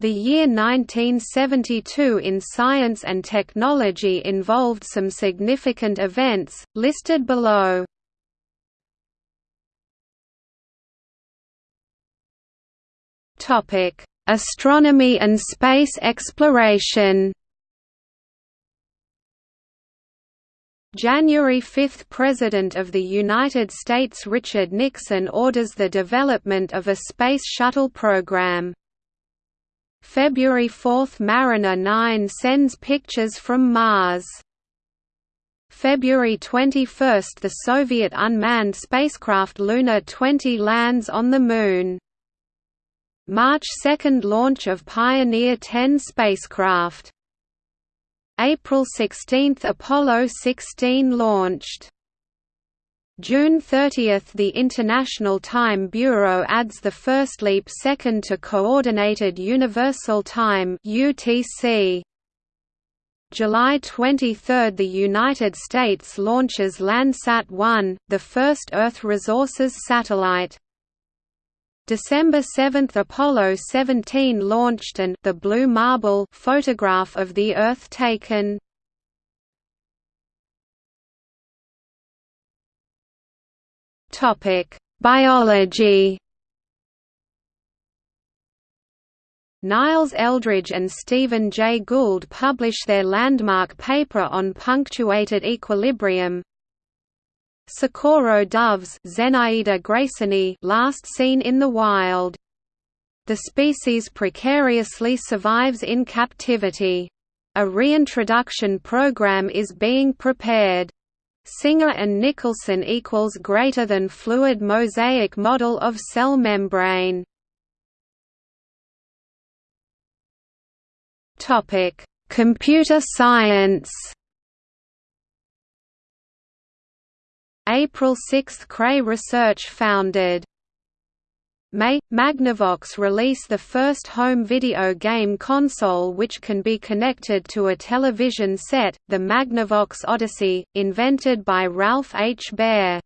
The year 1972 in science and technology involved some significant events, listed below. Astronomy and space exploration January 5 – President of the United States Richard Nixon orders the development of a Space Shuttle program. February 4 – Mariner 9 sends pictures from Mars. February 21 – The Soviet unmanned spacecraft Luna 20 lands on the Moon. March 2 – Launch of Pioneer 10 spacecraft. April 16 – Apollo 16 launched June 30 – The International Time Bureau adds the first leap second to Coordinated Universal Time UTC. July 23 – The United States launches Landsat-1, the first Earth resources satellite. December 7 – Apollo 17 launched and the Blue Marble photograph of the Earth taken Biology. Niles Eldredge and Stephen Jay Gould publish their landmark paper on punctuated equilibrium. Socorro doves graysoni last seen in the wild. The species precariously survives in captivity. A reintroduction program is being prepared. Singer and Nicholson equals greater than fluid mosaic model of cell membrane. Topic: Computer science. April 6 Cray Research founded May – Magnavox release the first home video game console which can be connected to a television set, the Magnavox Odyssey, invented by Ralph H. Baer.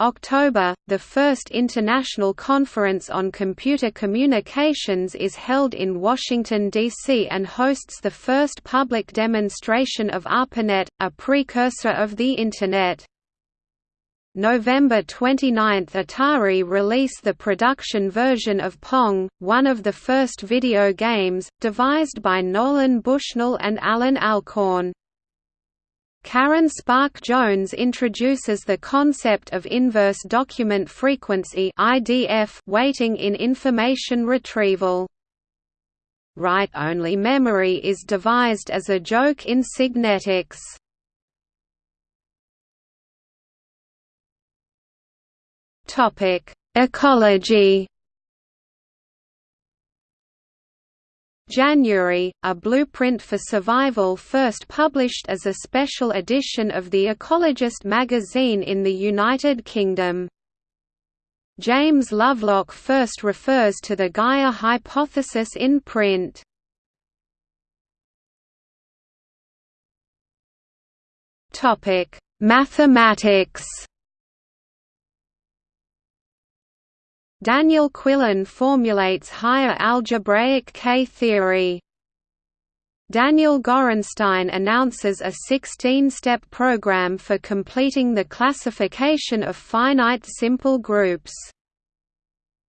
October – The first International Conference on Computer Communications is held in Washington, D.C. and hosts the first public demonstration of ARPANET, a precursor of the Internet. November 29 Atari release the production version of Pong, one of the first video games, devised by Nolan Bushnell and Alan Alcorn. Karen Spärck Jones introduces the concept of inverse document frequency (IDF) weighting in information retrieval. Write-only memory is devised as a joke in Signetics. Topic: Ecology. January, a blueprint for survival first published as a special edition of The Ecologist magazine in the United Kingdom. James Lovelock first refers to the Gaia hypothesis in print. Mathematics Daniel Quillen formulates higher algebraic K-theory. Daniel Gorenstein announces a 16-step program for completing the classification of finite simple groups.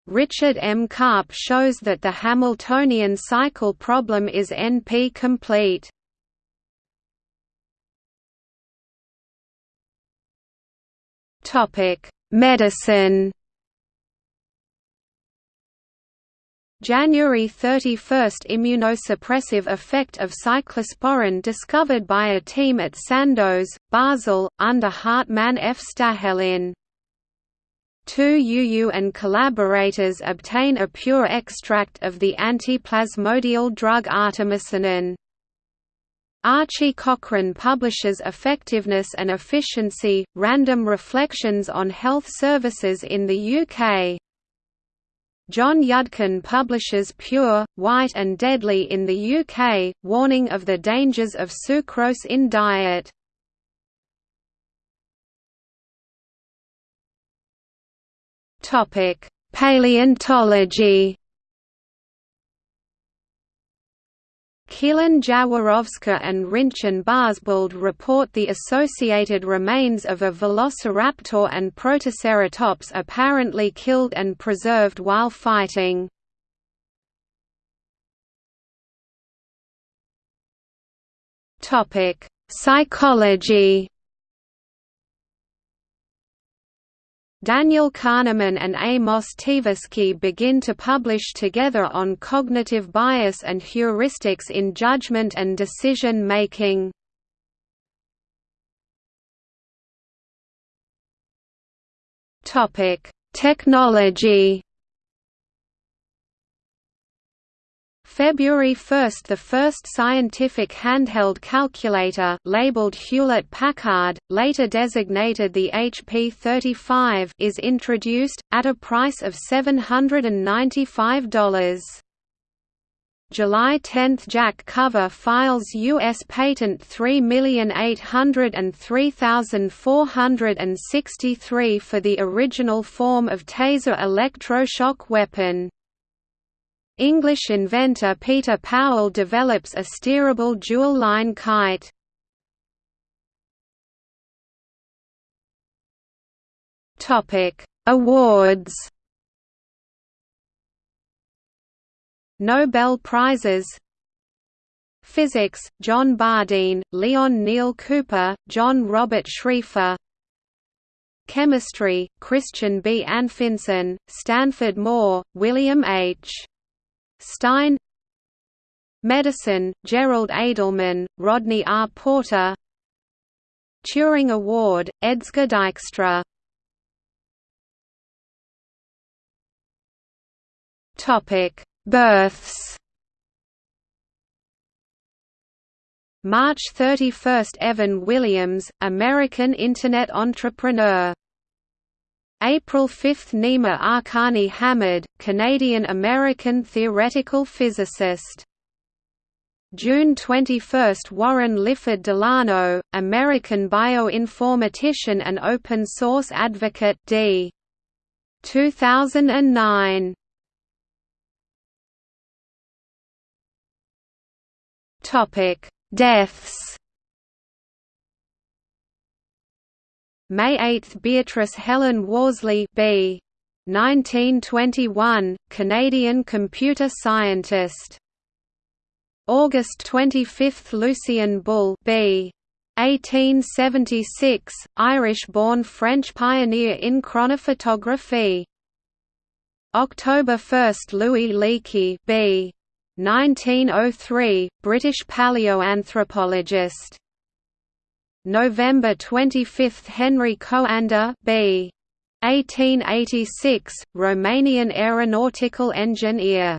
Richard M. Karp shows that the Hamiltonian cycle problem is NP-complete. Medicine January 31 – Immunosuppressive effect of cyclosporin discovered by a team at Sandoz, Basel, under Hartmann F. Stahelin. Tu Youyou and collaborators obtain a pure extract of the antiplasmodial drug artemisinin. Archie Cochrane publishes Effectiveness and Efficiency, Random Reflections on Health Services in the UK. John Yudkin publishes Pure, White and Deadly in the UK, warning of the dangers of sucrose in diet. Paleontology Kielan-Jaworowska and Rinchen Barsbold report the associated remains of a velociraptor and protoceratops apparently killed and preserved while fighting. Psychology Daniel Kahneman and Amos Tversky begin to publish together on cognitive bias and heuristics in judgment and decision making. Topic: Technology February 1 – The first scientific handheld calculator labeled Hewlett-Packard, later designated the HP-35 is introduced, at a price of $795. July 10 – Jack Cover files U.S. Patent 3803463 for the original form of taser electroshock weapon. English inventor Peter Powell develops a steerable dual-line kite. Topic: Awards. Nobel Prizes Physics, John Bardeen, Leon Neil Cooper, John Robert Schrieffer Chemistry, Christian B. Anfinsen, Stanford Moore, William H. Stein Medicine, Gerald Edelman, Rodney R. Porter Turing Award, Edsger Dijkstra. Births. March 31 – Evan Williams, American Internet entrepreneur April 5 – Nima Arkani Hamed, Canadian-American theoretical physicist. June 21 – Warren Lifford Delano, American bioinformatician and open-source advocate d. 2009. Deaths May 8 – Beatrice Helen Worsley B. 1921, Canadian computer scientist. August 25 – Lucien Bull B. 1876, Irish-born French pioneer in chronophotography. October 1 – Louis Leakey B. 1903, British paleoanthropologist. November 25 – Henry Coanda B. 1886, Romanian aeronautical engineer